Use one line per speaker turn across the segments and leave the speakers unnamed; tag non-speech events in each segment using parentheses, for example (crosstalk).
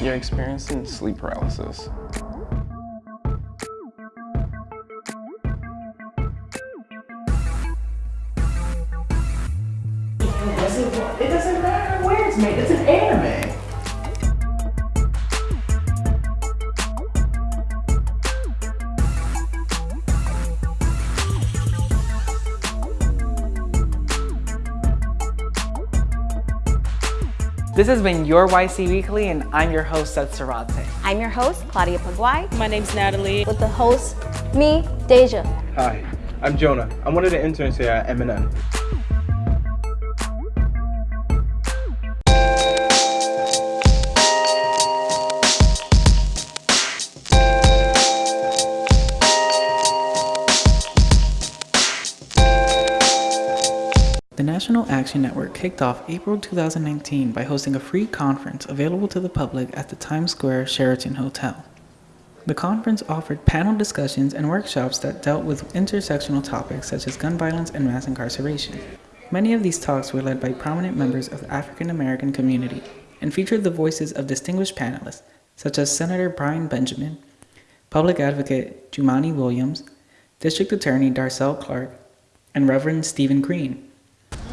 You're experiencing sleep paralysis.
It doesn't matter where it's made. It's
This has been your YC Weekly, and I'm your host, Seth Sarate.
I'm your host, Claudia Paguay.
My name's Natalie.
With the host, me, Deja.
Hi, I'm Jonah. I'm one of the interns here at
MNN. National Action Network kicked off April 2019 by hosting a free conference available to the public at the Times Square Sheraton Hotel. The conference offered panel discussions and workshops that dealt with intersectional topics such as gun violence and mass incarceration. Many of these talks were led by prominent members of the African American community and featured the voices of distinguished panelists such as Senator Brian Benjamin, Public Advocate Jumaane Williams, District Attorney Darcel Clark, and Reverend Stephen Green.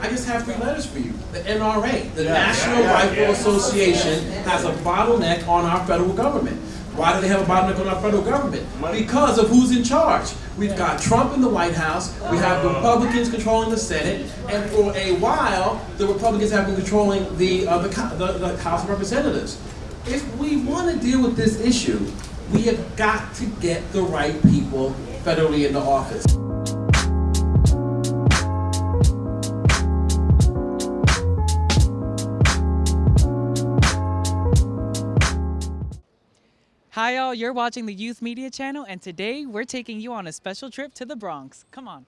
I just have three letters for you. The NRA, the National Rifle Association, has a bottleneck on our federal government. Why do they have a bottleneck on our federal government? Because of who's in charge. We've got Trump in the White House, we have Republicans controlling the Senate, and for a while, the Republicans have been controlling the, uh, the, the, the House of Representatives. If we want to deal with this issue, we have got to get the right people federally into office.
Hi y'all, you're watching the Youth Media Channel and today we're taking you on a special trip to the Bronx. Come on.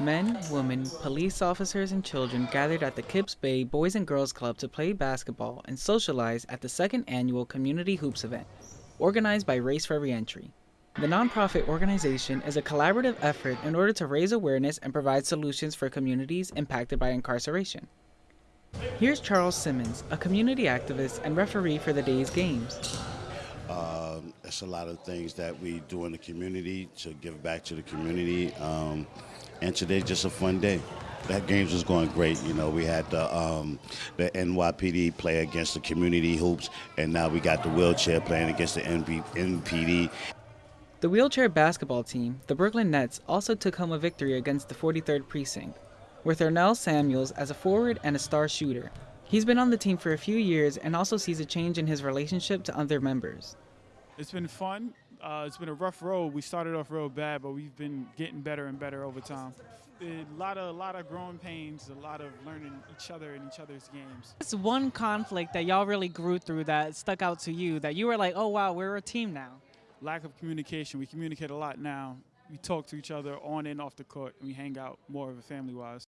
Men, women, police officers, and children gathered at the Kips Bay Boys and Girls Club to play basketball and socialize at the second annual Community Hoops event, organized by Race for Reentry. The nonprofit organization is a collaborative effort in order to raise awareness and provide solutions for communities impacted by incarceration. Here's Charles Simmons, a community activist and referee for the day's games.
Um, it's a lot of things that we do in the community to give back to the community. Um, and today's just a fun day. That games was going great. You know, we had the um, the NYPD play against the community hoops, and now we got the wheelchair playing against the NB, NPD.
The wheelchair basketball team, the Brooklyn Nets, also took home a victory against the 43rd Precinct, with Ernell Samuels as a forward and a star shooter. He's been on the team for a few years and also sees a change in his relationship to other members.
It's been fun. Uh, it's been a rough road. We started off real bad, but we've been getting better and better over time. A lot of, a lot of growing pains, a lot of learning each other and each other's games.
What's one conflict that y'all really grew through that stuck out to you that you were like, oh wow, we're a team now?
Lack of communication. We communicate a lot now. We talk to each other on and off the court, and we hang out more of a family-wise.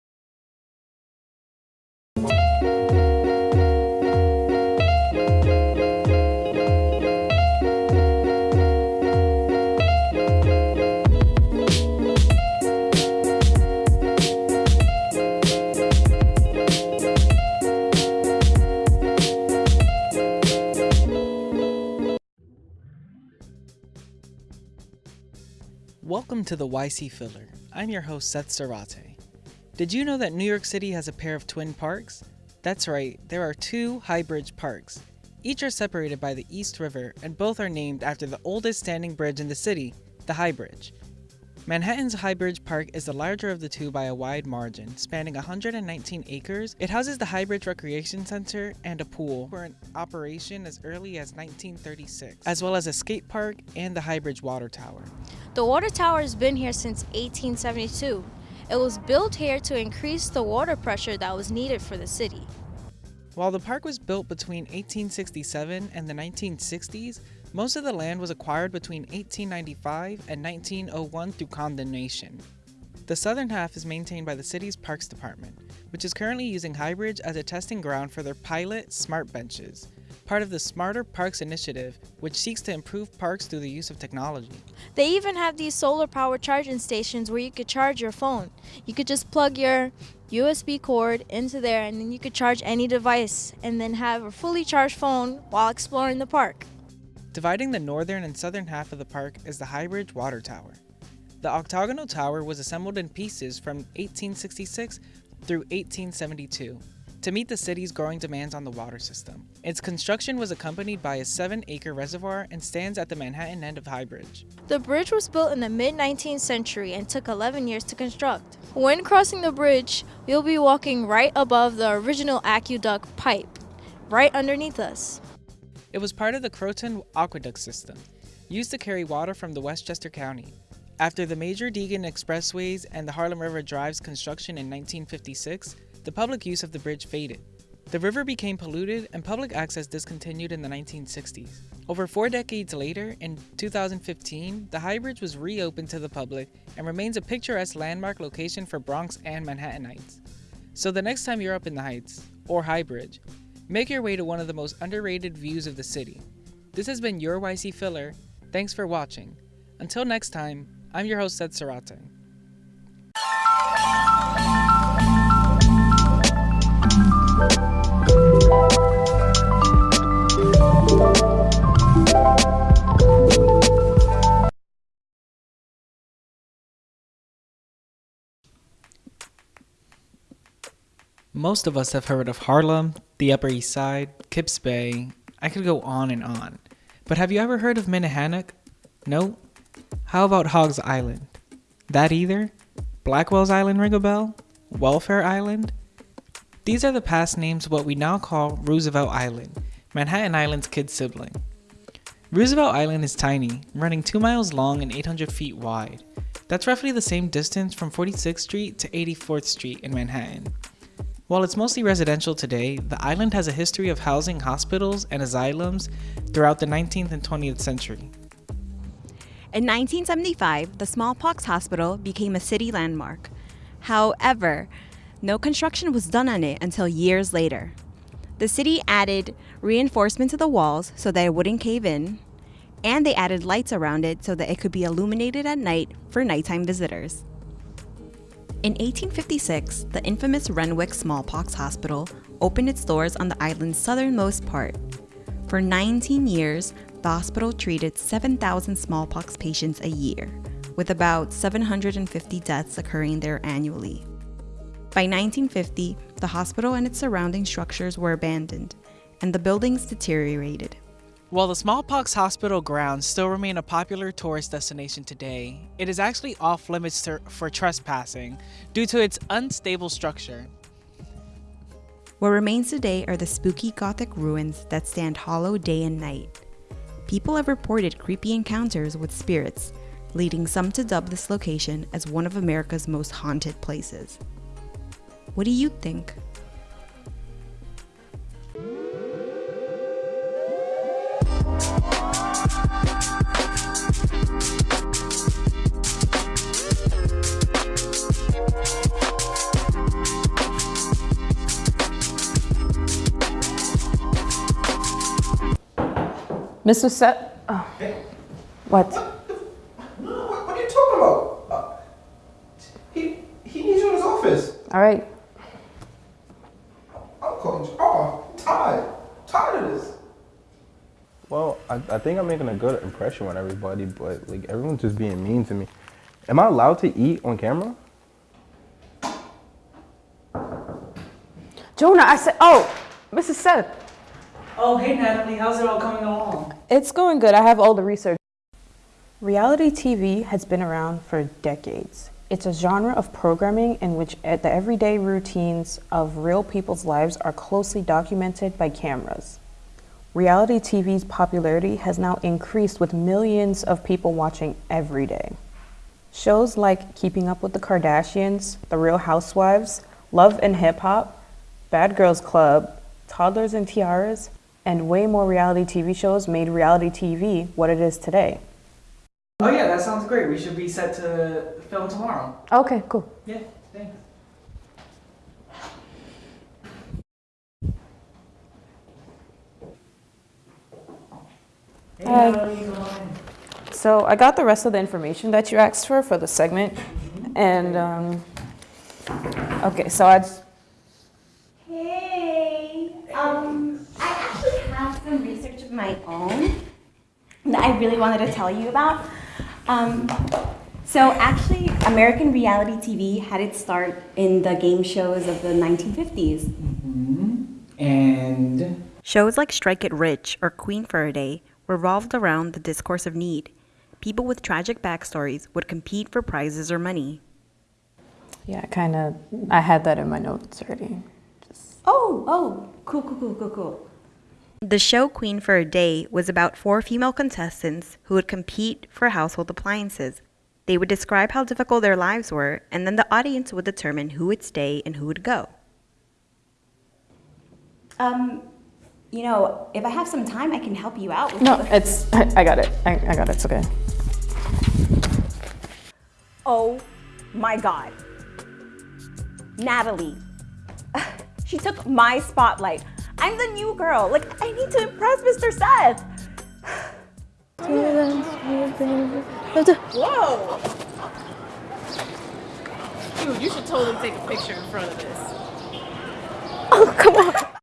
Welcome to the YC Filler. I'm your host, Seth Sarate. Did you know that New York City has a pair of twin parks? That's right, there are two High Bridge parks. Each are separated by the East River, and both are named after the oldest standing bridge in the city, the High Bridge. Manhattan's High Bridge Park is the larger of the two by a wide margin, spanning 119 acres. It houses the High Bridge Recreation Center and a pool, were in operation as early as 1936, as well as a skate park and the High Bridge Water Tower.
The water tower has been here since 1872. It was built here to increase the water pressure that was needed for the city.
While the park was built between 1867 and the 1960s, most of the land was acquired between 1895 and 1901 through condemnation. The southern half is maintained by the city's Parks Department, which is currently using Highbridge as a testing ground for their pilot Smart Benches, part of the Smarter Parks initiative, which seeks to improve parks through the use of technology.
They even have these solar power charging stations where you could charge your phone. You could just plug your USB cord into there, and then you could charge any device and then have a fully charged phone while exploring the park.
Dividing the northern and southern half of the park is the High Bridge Water Tower. The octagonal tower was assembled in pieces from 1866 through 1872 to meet the city's growing demands on the water system. Its construction was accompanied by a 7 acre reservoir and stands at the Manhattan end of High Bridge.
The bridge was built in the mid 19th century and took 11 years to construct. When crossing the bridge, you'll be walking right above the original aqueduct pipe, right underneath us.
It was part of the Croton Aqueduct System, used to carry water from the Westchester County. After the major Deegan Expressways and the Harlem River Drive's construction in 1956, the public use of the bridge faded. The river became polluted and public access discontinued in the 1960s. Over four decades later, in 2015, the High Bridge was reopened to the public and remains a picturesque landmark location for Bronx and Manhattanites. So the next time you're up in the Heights, or High Bridge, make your way to one of the most underrated views of the city. This has been your YC Filler. Thanks for watching. Until next time, I'm your host, Seth Sarate. Most of us have heard of Harlem, the Upper East Side, Kips Bay. I could go on and on. But have you ever heard of Minnehannock? No? How about Hogs Island? That either? Blackwell's Island ring a bell? Welfare Island? These are the past names of what we now call Roosevelt Island, Manhattan Island's kid sibling. Roosevelt Island is tiny, running 2 miles long and 800 feet wide. That's roughly the same distance from 46th Street to 84th Street in Manhattan. While it's mostly residential today, the island has a history of housing hospitals and asylums throughout the 19th and 20th century.
In 1975, the smallpox hospital became a city landmark. However, no construction was done on it until years later. The city added reinforcement to the walls so that it wouldn't cave in, and they added lights around it so that it could be illuminated at night for nighttime visitors. In 1856, the infamous Renwick Smallpox Hospital opened its doors on the island's southernmost part. For 19 years, the hospital treated 7,000 smallpox patients a year, with about 750 deaths occurring there annually. By 1950, the hospital and its surrounding structures were abandoned, and the buildings deteriorated.
While the smallpox hospital grounds still remain a popular tourist destination today, it is actually off limits for trespassing due to its unstable structure.
What remains today are the spooky Gothic ruins that stand hollow day and night. People have reported creepy encounters with spirits, leading some to dub this location as one of America's most haunted places. What do you think?
Mr. Seth. Oh. What?
No, what, what are you talking about? Uh, he he needs you in his office.
All right.
I'm calling you. Oh, I'm tired. Tired of this.
Well, I, I think I'm making a good impression on everybody, but like everyone's just being mean to me. Am I allowed to eat on camera?
Jonah, I said, oh, Mrs. Seth.
Oh, hey Natalie, how's it all coming along?
It's going good. I have all the research. Reality TV has been around for decades. It's a genre of programming in which the everyday routines of real people's lives are closely documented by cameras. Reality TV's popularity has now increased with millions of people watching every day. Shows like Keeping Up with the Kardashians, The Real Housewives, Love and Hip Hop, Bad Girls Club, Toddlers and Tiaras, and way more reality TV shows made reality TV what it is today.
Oh yeah, that sounds great. We should be set to film tomorrow.
Okay, cool.
Yeah, thanks. Hey,
Hi.
Natalie, come on in.
So I got the rest of the information that you asked for for the segment, and um, Okay, so I'd.
Hey, um, I actually have some research of my own that I really wanted to tell you about. Um, so actually, American reality TV had its start in the game shows of the 1950s.
And
Shows like Strike It Rich or Queen for a Day revolved around the discourse of need. People with tragic backstories would compete for prizes or money.
Yeah, kind of. I had that in my notes already. Just...
Oh, oh, cool, cool, cool, cool, cool. The show Queen for a Day was about four female contestants who would compete for household appliances. They would describe how difficult their lives were, and then the audience would determine who would stay and who would go. Um, you know, if I have some time, I can help you out with
No, it's. I, I got it. I, I got it. It's okay.
Oh my god. Natalie. (laughs) She took my spotlight. I'm the new girl. Like, I need to impress Mr. Seth.
Whoa! Dude, you should totally take a picture in front of this. (laughs)
Oh, come on.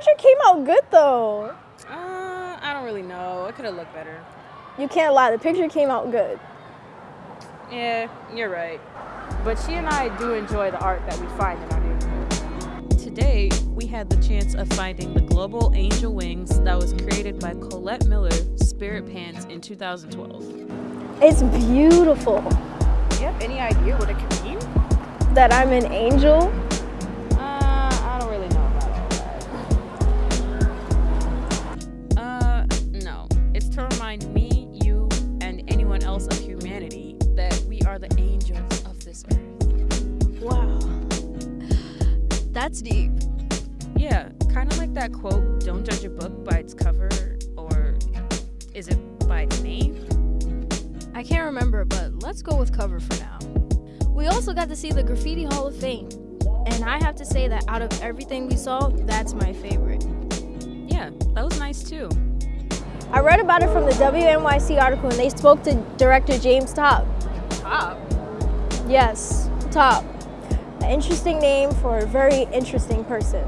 This picture came out good though.
Uh, I don't really know. It could have looked better.
You can't lie, the picture came out good.
Yeah, you're right. But she and I do enjoy the art that we find in our neighborhood. Today, we had the chance of finding the global angel wings that was created by Colette Miller, Spirit Pants, in 2012.
It's beautiful.
Do You have any idea what it could mean?
That I'm an angel.
This earth.
Wow. That's deep.
Yeah, kind of like that quote, don't judge a book by its cover, or is it by its name?
I can't remember, but let's go with cover for now. We also got to see the Graffiti Hall of Fame. And I have to say that out of everything we saw, that's my favorite.
Yeah, that was nice too.
I read about it from the WNYC article and they spoke to director James Top.
Top?
Yes, Top. An interesting name for a very interesting person.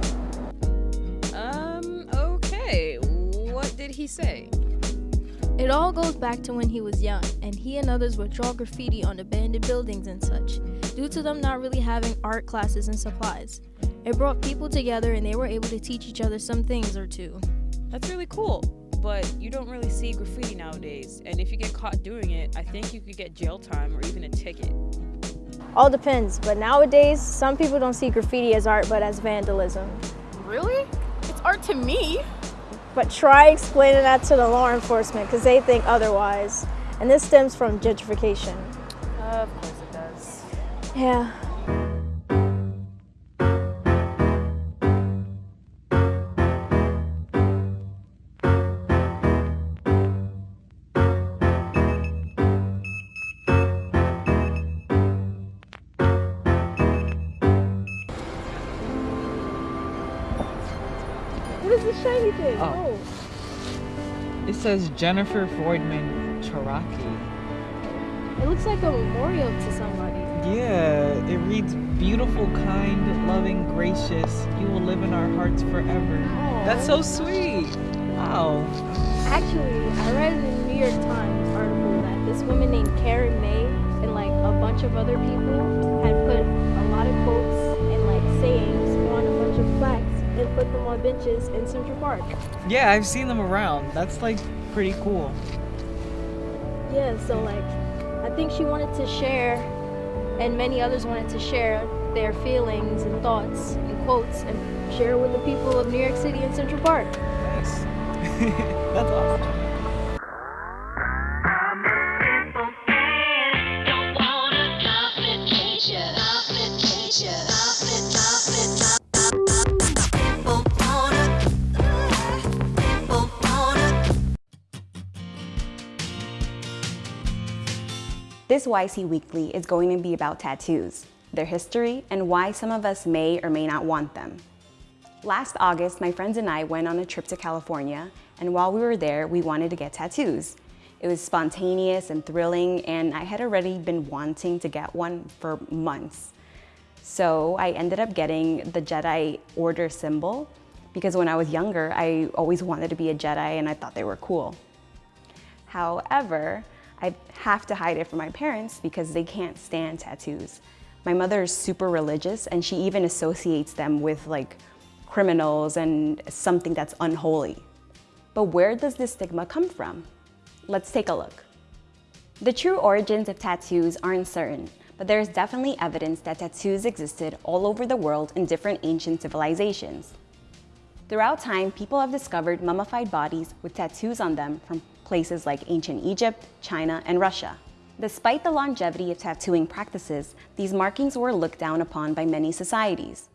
Um, okay. What did he say?
It all goes back to when he was young, and he and others would draw graffiti on abandoned buildings and such, due to them not really having art classes and supplies. It brought people together and they were able to teach each other some things or two.
That's really cool. But you don't really see graffiti nowadays, and if you get caught doing it, I think you could get jail time or even a ticket.
All depends, but nowadays, some people don't see graffiti as art but as vandalism.
Really? It's art to me.
But try explaining that to the law enforcement because they think otherwise. And this stems from gentrification.
of course it does.
Yeah. What is this shiny thing?
Oh. It says Jennifer Freudman Charaki.
It looks like a memorial to somebody.
Yeah, it reads beautiful, kind, loving, gracious. You will live in our hearts forever. That's so sweet. Wow.
Actually, I read in the New York Times article that this woman named Karen May and like a bunch of other people had put them on benches in Central Park.
Yeah, I've seen them around. That's like pretty cool.
Yeah, so like I think she wanted to share and many others wanted to share their feelings and thoughts and quotes and share with the people of New York City and Central Park.
Nice. (laughs) That's awesome.
This YC Weekly is going to be about tattoos, their history, and why some of us may or may not want them. Last August, my friends and I went on a trip to California, and while we were there, we wanted to get tattoos. It was spontaneous and thrilling, and I had already been wanting to get one for months. So I ended up getting the Jedi Order symbol because when I was younger, I always wanted to be a Jedi and I thought they were cool. However, I have to hide it from my parents because they can't stand tattoos. My mother is super religious and she even associates them with like criminals and something that's unholy. But where does this stigma come from? Let's take a look. The true origins of tattoos aren't certain, but there is definitely evidence that tattoos existed all over the world in different ancient civilizations. Throughout time, people have discovered mummified bodies with tattoos on them from places like ancient Egypt, China, and Russia. Despite the longevity of tattooing practices, these markings were looked down upon by many societies.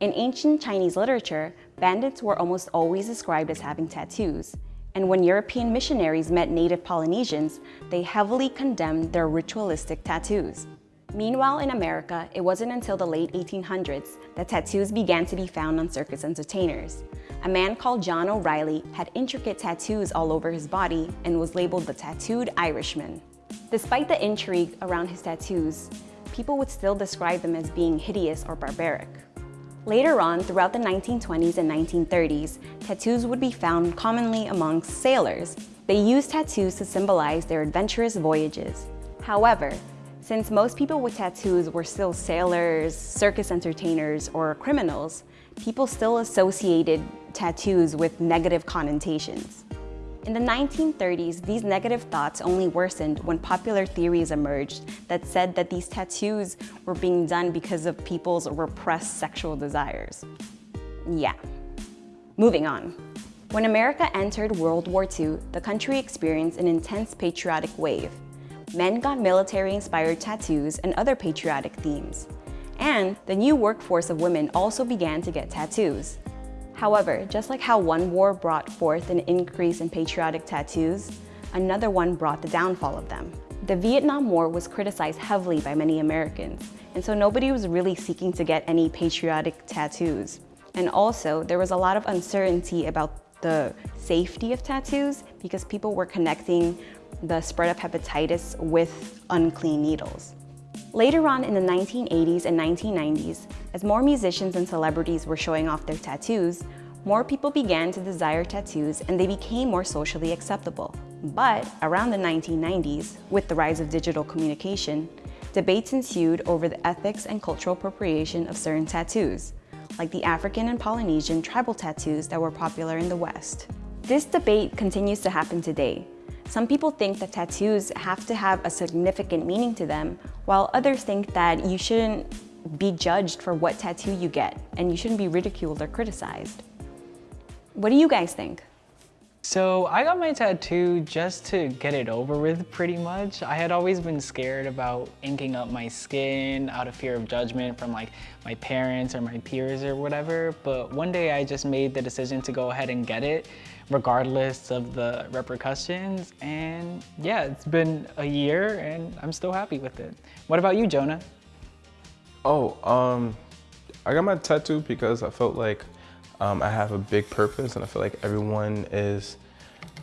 In ancient Chinese literature, bandits were almost always described as having tattoos, and when European missionaries met native Polynesians, they heavily condemned their ritualistic tattoos. Meanwhile, in America, it wasn't until the late 1800s that tattoos began to be found on circus entertainers. A man called John O'Reilly had intricate tattoos all over his body and was labeled the Tattooed Irishman. Despite the intrigue around his tattoos, people would still describe them as being hideous or barbaric. Later on, throughout the 1920s and 1930s, tattoos would be found commonly amongst sailors. They used tattoos to symbolize their adventurous voyages. However, since most people with tattoos were still sailors, circus entertainers, or criminals, people still associated tattoos with negative connotations. In the 1930s, these negative thoughts only worsened when popular theories emerged that said that these tattoos were being done because of people's repressed sexual desires. Yeah. Moving on. When America entered World War II, the country experienced an intense patriotic wave. Men got military-inspired tattoos and other patriotic themes. And the new workforce of women also began to get tattoos. However, just like how one war brought forth an increase in patriotic tattoos, another one brought the downfall of them. The Vietnam War was criticized heavily by many Americans, and so nobody was really seeking to get any patriotic tattoos. And also, there was a lot of uncertainty about the safety of tattoos because people were connecting the spread of hepatitis with unclean needles. Later on in the 1980s and 1990s, as more musicians and celebrities were showing off their tattoos, more people began to desire tattoos and they became more socially acceptable. But around the 1990s, with the rise of digital communication, debates ensued over the ethics and cultural appropriation of certain tattoos, like the African and Polynesian tribal tattoos that were popular in the West. This debate continues to happen today, some people think that tattoos have to have a significant meaning to them, while others think that you shouldn't be judged for what tattoo you get, and you shouldn't be ridiculed or criticized. What do you guys think?
So I got my tattoo just to get it over with pretty much. I had always been scared about inking up my skin out of fear of judgment from like my parents or my peers or whatever. But one day I just made the decision to go ahead and get it regardless of the repercussions. And yeah, it's been a year and I'm still happy with it. What about you, Jonah?
Oh, um, I got my tattoo because I felt like um, I have a big purpose and I feel like everyone is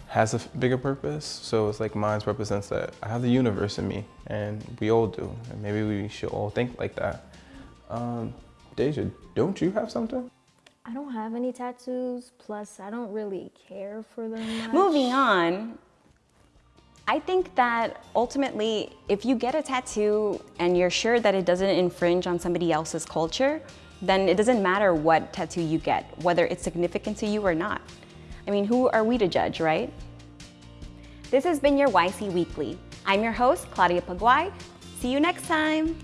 has a bigger purpose. So it's like mine represents that I have the universe in me and we all do. And maybe we should all think like that. Um, Deja, don't you have something?
I don't have any tattoos, plus I don't really care for them much.
Moving on, I think that ultimately, if you get a tattoo and you're sure that it doesn't infringe on somebody else's culture, then it doesn't matter what tattoo you get, whether it's significant to you or not. I mean, who are we to judge, right? This has been your YC Weekly. I'm your host, Claudia Paguay. See you next time.